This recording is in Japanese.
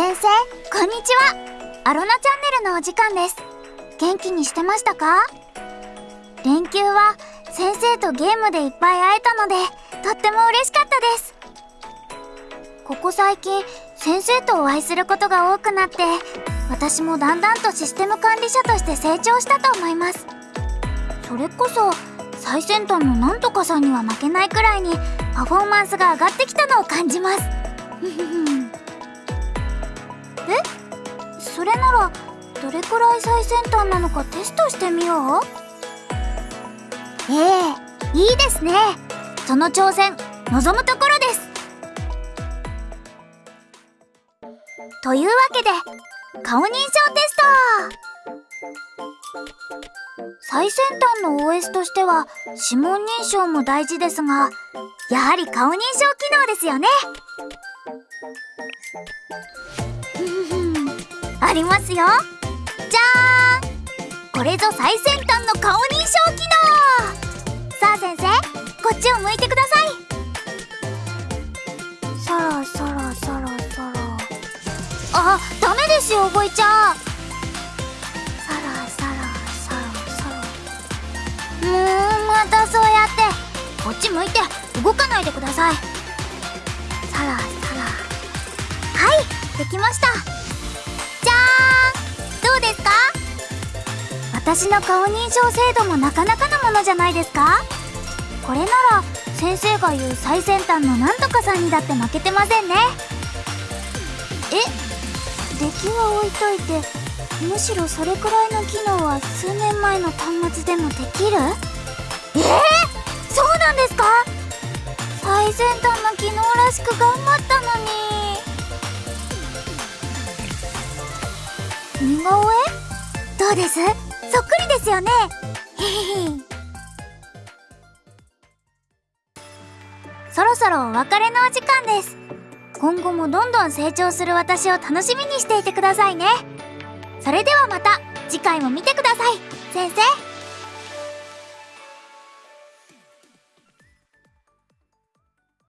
先生こんにちは。アロナチャンネルのお時間です。元気にしてましたか？連休は先生とゲームでいっぱい会えたのでとっても嬉しかったです。ここ最近先生とお会いすることが多くなって私もだんだんとシステム管理者として成長したと思います。それこそ最先端のなんとかさんには負けないくらいにパフォーマンスが上がってきたのを感じます。え？それならどれくらい最先端なのかテストしてみよう？ええいいですね。その挑戦望むところです。というわけで顔認証テスト。最先端の OS としては指紋認証も大事ですがやはり顔認証機能ですよね。ありますよ。じゃーん。これぞ最先端の顔認証機能。さあ先生こっちを向いてください。そろそろそろそろ。あダメですよボイちゃん。そろそろそろそろもうまたそうやって。こっち向いて動かないでください。そろそろはいできました。ですか？私の顔認証精度もなかなかなものじゃないですか？これなら先生が言う最先端のなんとかさんにだって負けてませんね。え出来は置いといてむしろそれくらいの機能は数年前の端末でもできる？えー、そうなんですか？最先端の機能らしく頑張ったのに。顔絵？どうです？そっくりですよね。へへへ。そろそろお別れのお時間です。今後もどんどん成長する私を楽しみにしていてくださいね。それではまた次回も見てください。先生。